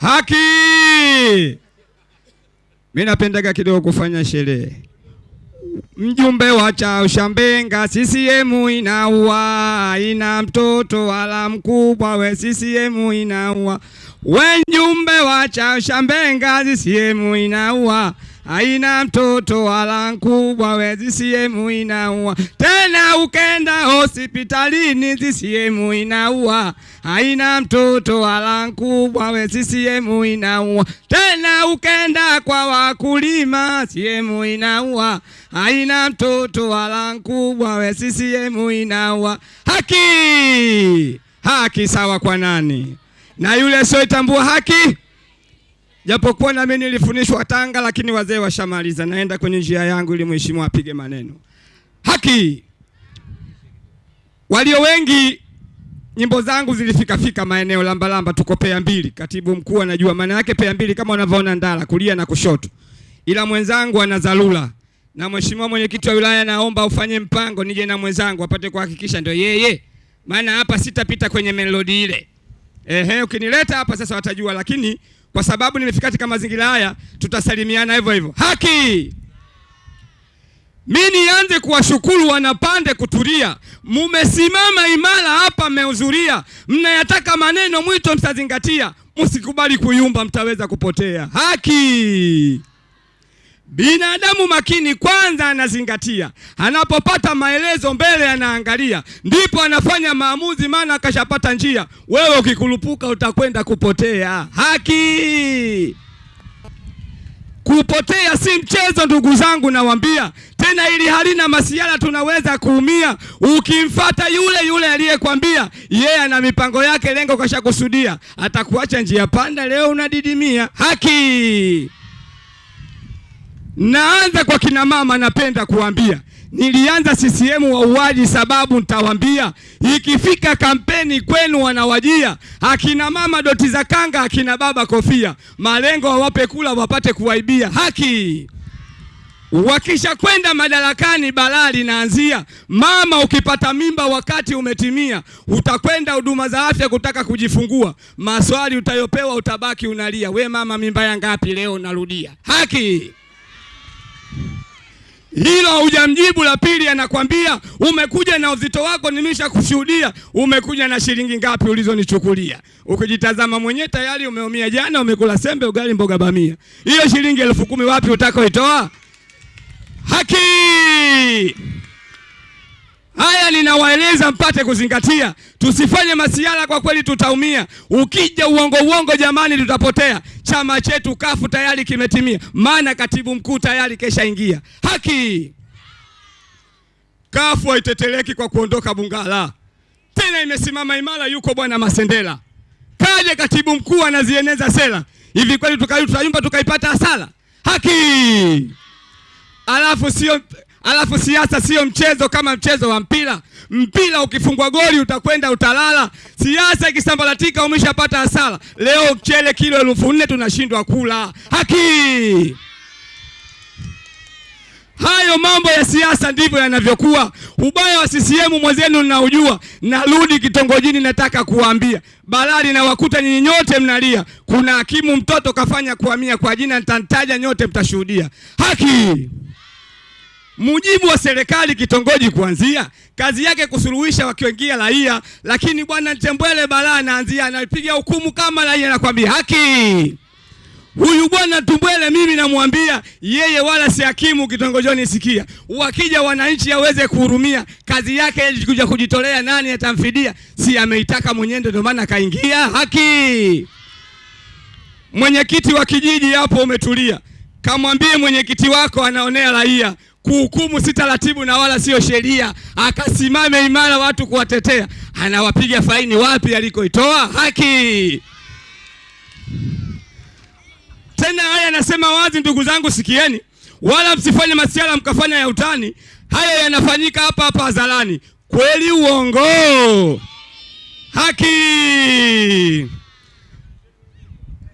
Haki. Mimi napendaga kidogo kufanya sherehe. Mjumbe wa Chaushambenga, CCM inaua, ina mtoto wala mkubwa, we CCM inaua. We mjumbe wa Chaushambenga, CCM inaua, haina mtoto wala mkubwa, we CCM inaua. Tena ukenda hospitalini, CCM inaua, aina mtoto wala mkubwa, we CCM inaua. Tena ukenda kwa wakulima, CCM inaua, aina mtoto wala mkubwa, we CCM inaua. Haki, haki sawa kwa nani? Na yule asioitambua haki Japokuwa na mimi nilifundishwa Tanga, lakini wazee washamaliza. Naenda kwenye njia yangu ili mheshimiwa apige maneno. Haki. Walio wengi nyimbo zangu zilifika fika maeneo lamba lamba, tuko pea mbili. Katibu mkuu anajua maana yake pea mbili, kama unavyoona ndala kulia na kushoto, ila mwenzangu ana dharura na mheshimiwa mwenyekiti wa wilaya, naomba ufanye mpango nije na mwenzangu apate kuhakikisha ndio yeye, maana hapa sitapita kwenye melodi ile. Ehe, ukinileta hapa sasa watajua, lakini kwa sababu nimefika katika mazingira haya tutasalimiana hivyo hivyo. Haki. Mi nianze kuwashukuru wanapande kutulia, mumesimama imara hapa, mmehudhuria, mnayataka maneno mwito, mtazingatia, msikubali kuyumba, mtaweza kupotea. Haki. Binadamu makini kwanza anazingatia, anapopata maelezo mbele anaangalia, ndipo anafanya maamuzi, maana akashapata njia. Wewe ukikulupuka utakwenda kupotea. Haki. Kupotea si mchezo, ndugu zangu, nawambia tena, ili halina masiala, tunaweza kuumia. Ukimfata yule yule aliyekwambia yeye yeah, ana mipango yake, lengo kashakusudia, atakuacha njia panda, leo unadidimia. Haki. Naanza kwa kina mama, napenda kuambia nilianza CCM wauaji, sababu nitawambia, ikifika kampeni kwenu wanawajia akina mama doti za kanga, akina baba kofia, malengo wawape kula wapate kuwaibia. Haki. Wakisha kwenda madarakani, balaa linaanzia. Mama, ukipata mimba wakati umetimia, utakwenda huduma za afya kutaka kujifungua, maswali utayopewa, utabaki unalia, we mama, mimba ya ngapi leo? Narudia. Haki hilo hujamjibu. La pili, anakwambia umekuja na uzito wako, nimesha kushuhudia. Umekuja na shilingi ngapi ulizonichukulia? Ukijitazama mwenyewe tayari umeumia. Jana umekula sembe, ugali, mboga bamia. Hiyo shilingi elfu kumi wapi utakoitoa? Haki haya ninawaeleza mpate kuzingatia, tusifanye masiala, kwa kweli tutaumia. Ukija uongo uongo, jamani, tutapotea. Chama chetu kafu tayari kimetimia, maana katibu mkuu tayari keshaingia. Haki kafu haiteteleki kwa kuondoka Bungala, tena imesimama imara. Yuko bwana Masendela, kaje katibu mkuu anazieneza sera hivi, kweli tutayumba tukaipata hasara? Haki alafu sio Alafu siasa sio mchezo kama mchezo wa mpira. Mpira ukifungwa goli utakwenda utalala. Siasa ikisambaratika umeshapata hasara. Leo mchele kilo elfu nne tunashindwa kula. Haki. Hayo mambo ya siasa ndivyo yanavyokuwa. Ubaya wa CCM mwenzenu ninaujua. Narudi kitongojini, nataka kuwaambia balali na wakuta nyinyi nyote mnalia. Kuna hakimu mtoto kafanya kuhamia kwa jina, nitamtaja nyote, mtashuhudia. Haki. Mujibu wa serikali kitongoji kuanzia kazi yake kusuluhisha wakiingia raia, lakini bwana Tembwele balaa anaanzia anapiga hukumu kama raia, anakwambia haki. Huyu bwana Tumbwele mimi namwambia yeye wala si hakimu kitongojoni. Sikia, wakija wananchi aweze kuhurumia kazi yake kuja kujitolea, nani atamfidia? Si ameitaka mwenyewe, ndio maana kaingia. Haki. Mwenyekiti wa kijiji hapo umetulia, kamwambie mwenyekiti wako anaonea raia kuhukumu si taratibu na wala sio sheria, akasimame imara watu kuwatetea. Anawapiga faini wapi alikoitoa? Haki. Tena haya anasema wazi, ndugu zangu, sikieni, wala msifanye masiala mkafanya ya utani. Haya yanafanyika hapa hapa hadharani. Kweli uongo? Haki.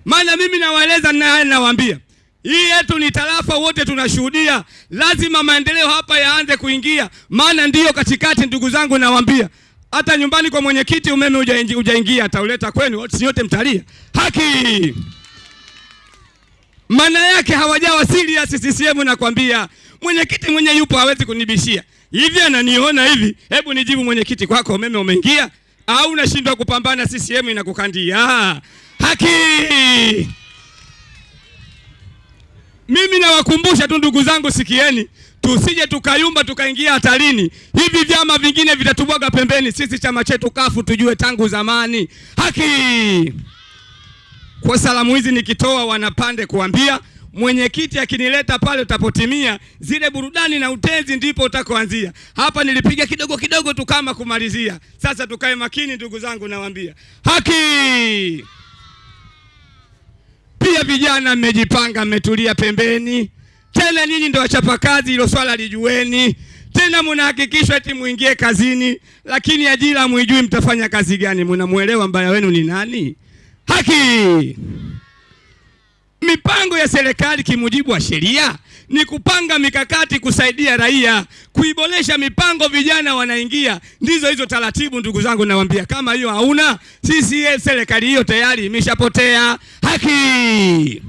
Maana mimi nawaeleza na haya nawaambia hii yetu ni tarafa, wote tunashuhudia. Lazima maendeleo hapa yaanze kuingia, maana ndiyo katikati. Ndugu zangu, nawaambia hata nyumbani kwa mwenyekiti umeme hujaingia, atauleta kwenu, si yote mtalia haki. Maana yake hawajawa serious CCM. Nakwambia mwenyekiti mwenye yupo hawezi kunibishia hivi, ananiona hivi. Hebu nijibu mwenyekiti, kwako umeme umeingia au unashindwa kupambana? CCM inakukandia haki. Mimi nawakumbusha tu ndugu zangu, sikieni, tusije tukayumba tukaingia hatarini. Hivi vyama vingine vitatubwaga pembeni, sisi chama chetu kafu tujue tangu zamani haki. Kwa salamu hizi nikitoa wanapande kuambia mwenyekiti akinileta pale utapotimia zile burudani na utenzi ndipo utakoanzia. Hapa nilipiga kidogo kidogo tu kama kumalizia. Sasa tukae makini ndugu zangu, nawaambia haki. Vijana mmejipanga, mmetulia pembeni. Tena nyinyi wachapa kazi hilo swala lijueni. Tena mnahakikishwa eti muingie kazini, lakini ajira mwijui mtafanya kazi gani? Mnamuelewa mbaya wenu ni nani? Haki. Mipango ya serikali kimujibu wa sheria ni kupanga mikakati kusaidia raia, kuiboresha mipango, vijana wanaingia. Ndizo hizo taratibu, ndugu zangu, nawaambia. Kama hiyo hauna, sisi serikali hiyo tayari imeshapotea. Haki.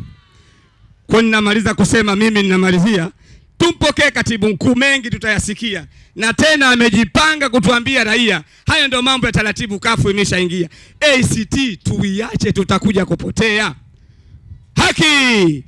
Kwa ninamaliza kusema mimi, ninamalizia tumpokee katibu mkuu, mengi tutayasikia, na tena amejipanga kutuambia raia. Hayo ndio mambo ya taratibu, kafu imeshaingia. ACT tuiache, tutakuja kupotea. Haki.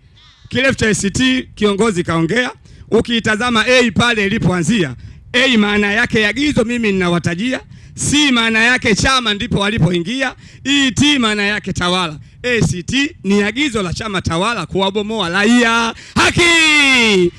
Kirefu cha ACT kiongozi kaongea, ukiitazama A pale ilipoanzia, A maana yake agizo, mimi ninawatajia. C maana yake chama, ndipo walipoingia. E T maana yake tawala. ACT ni agizo la chama tawala kuwabomoa raia. Haki.